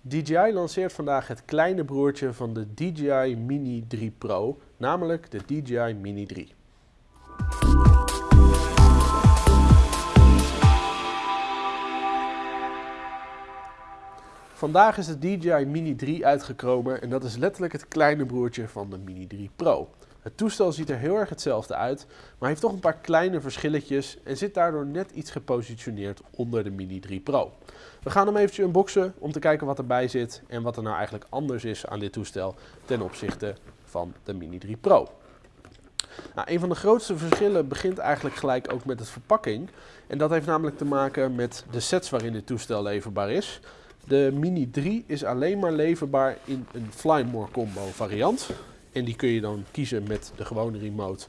DJI lanceert vandaag het kleine broertje van de DJI Mini 3 Pro, namelijk de DJI Mini 3. Vandaag is de DJI Mini 3 uitgekomen en dat is letterlijk het kleine broertje van de Mini 3 Pro. Het toestel ziet er heel erg hetzelfde uit, maar heeft toch een paar kleine verschilletjes en zit daardoor net iets gepositioneerd onder de Mini 3 Pro. We gaan hem eventjes unboxen om te kijken wat erbij zit en wat er nou eigenlijk anders is aan dit toestel ten opzichte van de Mini 3 Pro. Nou, een van de grootste verschillen begint eigenlijk gelijk ook met de verpakking. En dat heeft namelijk te maken met de sets waarin dit toestel leverbaar is. De Mini 3 is alleen maar leverbaar in een Flymore combo variant. En die kun je dan kiezen met de gewone remote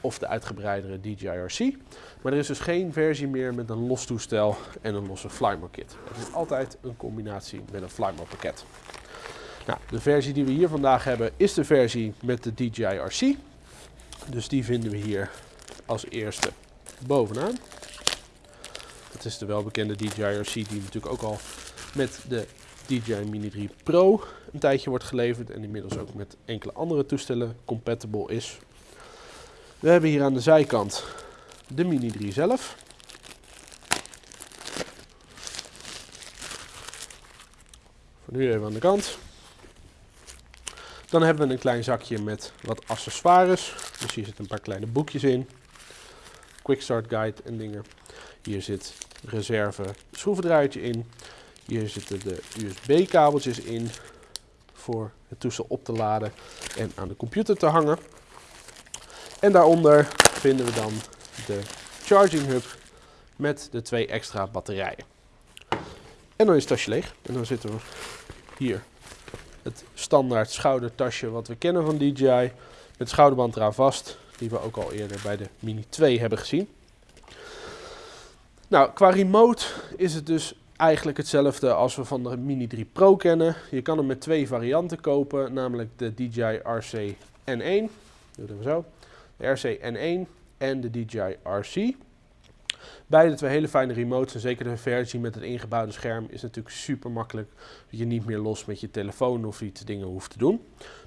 of de uitgebreidere DJI-RC. Maar er is dus geen versie meer met een los toestel en een losse Flymore kit. Het is altijd een combinatie met een Flymore pakket. Nou, de versie die we hier vandaag hebben is de versie met de DJI-RC. Dus die vinden we hier als eerste bovenaan. Het is de welbekende DJI-RC die natuurlijk ook al met de DJI Mini 3 Pro een tijdje wordt geleverd en inmiddels ook met enkele andere toestellen compatible is. We hebben hier aan de zijkant de Mini 3 zelf. Voor nu even aan de kant. Dan hebben we een klein zakje met wat accessoires. Dus hier zitten een paar kleine boekjes in. Quick Start Guide en dingen. Hier zit reserve schroevendraaiertje in. Hier zitten de USB kabeltjes in voor het toestel op te laden en aan de computer te hangen. En daaronder vinden we dan de charging hub met de twee extra batterijen. En dan is het tasje leeg. En dan zitten we hier het standaard schoudertasje wat we kennen van DJI. Met schouderband eraan vast, die we ook al eerder bij de Mini 2 hebben gezien. Nou, qua remote is het dus eigenlijk hetzelfde als we van de Mini 3 Pro kennen. Je kan hem met twee varianten kopen, namelijk de DJI RC N1. Doe dat zo. De RC N1 en de DJI RC. Beide twee hele fijne remotes en zeker de versie met het ingebouwde scherm is natuurlijk super makkelijk. Dat je niet meer los met je telefoon of iets dingen hoeft te doen.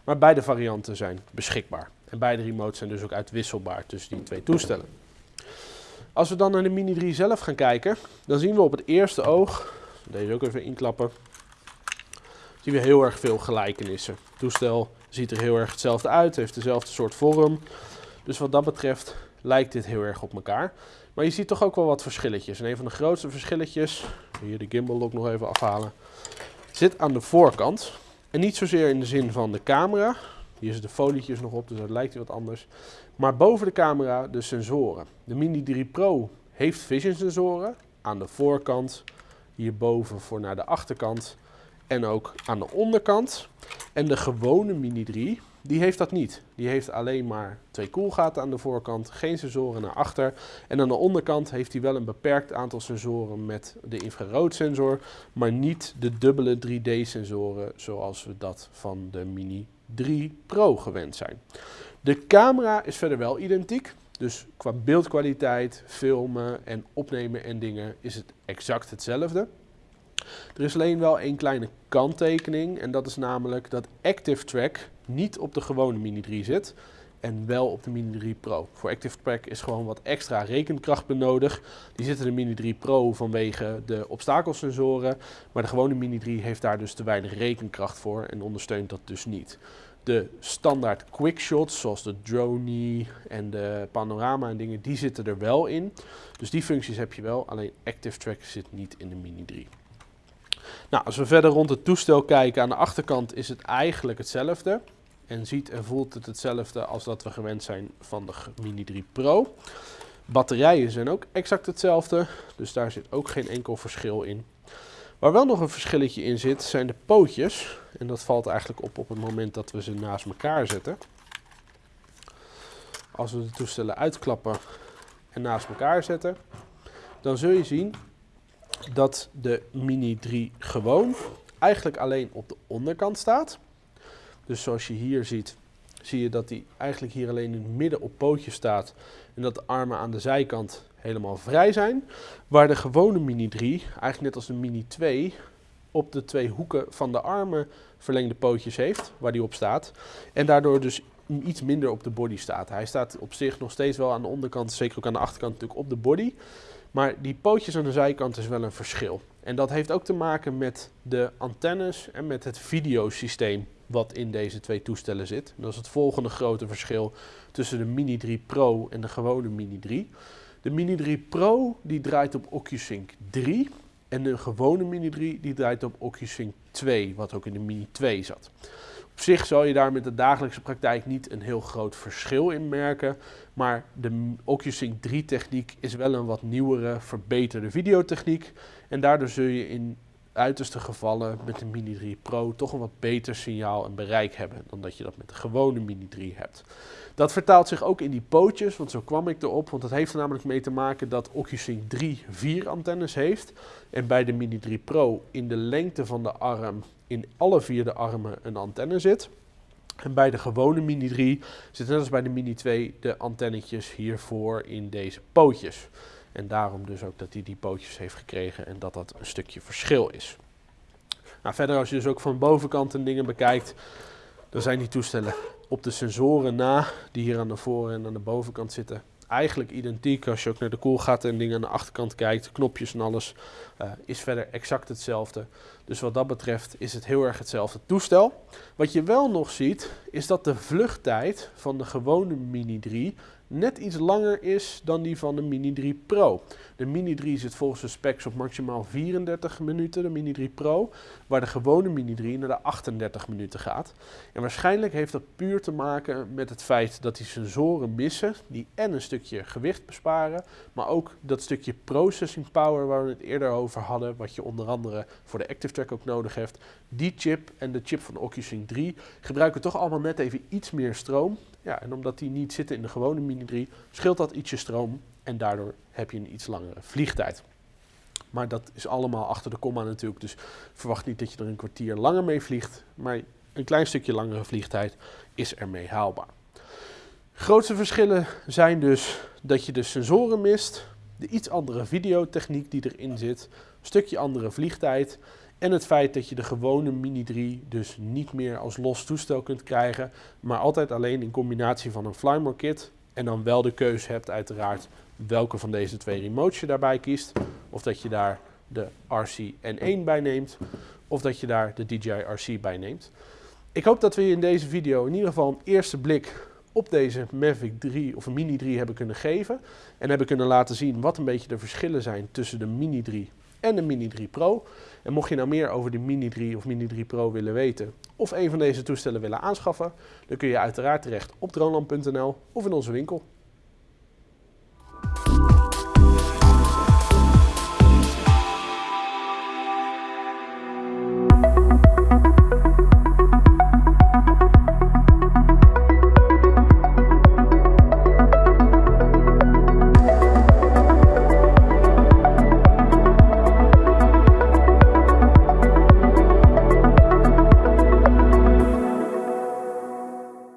Maar beide varianten zijn beschikbaar. En beide remotes zijn dus ook uitwisselbaar tussen die twee toestellen. Als we dan naar de Mini 3 zelf gaan kijken, dan zien we op het eerste oog, deze ook even inklappen, zien we heel erg veel gelijkenissen. Het toestel ziet er heel erg hetzelfde uit, heeft dezelfde soort vorm. Dus wat dat betreft lijkt dit heel erg op elkaar. Maar je ziet toch ook wel wat verschilletjes. En een van de grootste verschilletjes, hier de gimbal ook nog even afhalen, zit aan de voorkant. En niet zozeer in de zin van de camera. Hier zitten folietjes nog op, dus dat lijkt wat anders. Maar boven de camera de sensoren. De Mini 3 Pro heeft vision sensoren aan de voorkant, hierboven voor naar de achterkant en ook aan de onderkant. En de gewone Mini 3 die heeft dat niet. Die heeft alleen maar twee koelgaten aan de voorkant, geen sensoren naar achter. En aan de onderkant heeft hij wel een beperkt aantal sensoren met de infraroodsensor, maar niet de dubbele 3D-sensoren zoals we dat van de Mini 3 Pro gewend zijn. De camera is verder wel identiek. Dus qua beeldkwaliteit, filmen en opnemen en dingen is het exact hetzelfde. Er is alleen wel één kleine kanttekening en dat is namelijk dat Active Track niet op de gewone Mini 3 zit en wel op de Mini 3 Pro. Voor Active Track is gewoon wat extra rekenkracht benodigd. Die zitten in de Mini 3 Pro vanwege de obstakelsensoren, maar de gewone Mini 3 heeft daar dus te weinig rekenkracht voor en ondersteunt dat dus niet. De standaard quickshots, zoals de drone en de panorama en dingen, die zitten er wel in. Dus die functies heb je wel, alleen Active Track zit niet in de Mini 3. Nou, als we verder rond het toestel kijken, aan de achterkant is het eigenlijk hetzelfde. En ziet en voelt het hetzelfde als dat we gewend zijn van de Mini 3 Pro. Batterijen zijn ook exact hetzelfde, dus daar zit ook geen enkel verschil in. Waar wel nog een verschilletje in zit, zijn de pootjes. En dat valt eigenlijk op op het moment dat we ze naast elkaar zetten. Als we de toestellen uitklappen en naast elkaar zetten, dan zul je zien dat de Mini 3 gewoon eigenlijk alleen op de onderkant staat. Dus zoals je hier ziet, zie je dat hij eigenlijk hier alleen in het midden op pootjes staat. En dat de armen aan de zijkant helemaal vrij zijn. Waar de gewone Mini 3, eigenlijk net als de Mini 2, op de twee hoeken van de armen verlengde pootjes heeft, waar die op staat. En daardoor dus iets minder op de body staat. Hij staat op zich nog steeds wel aan de onderkant, zeker ook aan de achterkant natuurlijk op de body. Maar die pootjes aan de zijkant is wel een verschil. En dat heeft ook te maken met de antennes en met het videosysteem wat in deze twee toestellen zit. Dat is het volgende grote verschil tussen de Mini 3 Pro en de gewone Mini 3. De Mini 3 Pro die draait op OcuSync 3 en de gewone Mini 3 die draait op OcuSync 2, wat ook in de Mini 2 zat. Op zich zal je daar met de dagelijkse praktijk niet een heel groot verschil in merken. Maar de OcuSync 3 techniek is wel een wat nieuwere, verbeterde videotechniek. En daardoor zul je in uiterste gevallen met de Mini 3 Pro toch een wat beter signaal en bereik hebben dan dat je dat met de gewone Mini 3 hebt. Dat vertaalt zich ook in die pootjes, want zo kwam ik erop. Want dat heeft er namelijk mee te maken dat OcuSync 3 vier antennes heeft. En bij de Mini 3 Pro in de lengte van de arm in alle vier de armen een antenne zit. En bij de gewone Mini 3 zitten net als bij de Mini 2 de antennetjes hiervoor in deze pootjes. En daarom dus ook dat hij die pootjes heeft gekregen en dat dat een stukje verschil is. Nou, verder als je dus ook van bovenkant en dingen bekijkt, dan zijn die toestellen op de sensoren na, die hier aan de voor- en aan de bovenkant zitten, eigenlijk identiek. Als je ook naar de koelgaten en dingen aan de achterkant kijkt, knopjes en alles, uh, is verder exact hetzelfde. Dus wat dat betreft is het heel erg hetzelfde toestel. Wat je wel nog ziet, is dat de vluchttijd van de gewone Mini 3 net iets langer is dan die van de Mini 3 Pro. De Mini 3 zit volgens de specs op maximaal 34 minuten, de Mini 3 Pro, waar de gewone Mini 3 naar de 38 minuten gaat. En waarschijnlijk heeft dat puur te maken met het feit dat die sensoren missen, die en een stukje gewicht besparen, maar ook dat stukje processing power waar we het eerder over hadden, wat je onder andere voor de Active Track ook nodig hebt. Die chip en de chip van OcuSync 3 gebruiken toch allemaal net even iets meer stroom. Ja, en omdat die niet zitten in de gewone Mini 3, scheelt dat ietsje stroom en daardoor heb je een iets langere vliegtijd. Maar dat is allemaal achter de komma natuurlijk, dus verwacht niet dat je er een kwartier langer mee vliegt, maar een klein stukje langere vliegtijd is ermee haalbaar. Grootste verschillen zijn dus dat je de sensoren mist, de iets andere videotechniek die erin zit, een stukje andere vliegtijd en het feit dat je de gewone Mini 3 dus niet meer als los toestel kunt krijgen, maar altijd alleen in combinatie van een Flymore kit. En dan wel de keuze hebt uiteraard welke van deze twee remotes je daarbij kiest. Of dat je daar de RC-N1 bij neemt, of dat je daar de DJI RC bij neemt. Ik hoop dat we je in deze video in ieder geval een eerste blik op deze Mavic 3 of Mini 3 hebben kunnen geven. En hebben kunnen laten zien wat een beetje de verschillen zijn tussen de Mini 3 en de Mini 3 Pro. En mocht je nou meer over de Mini 3 of Mini 3 Pro willen weten of een van deze toestellen willen aanschaffen, dan kun je uiteraard terecht op droneland.nl of in onze winkel.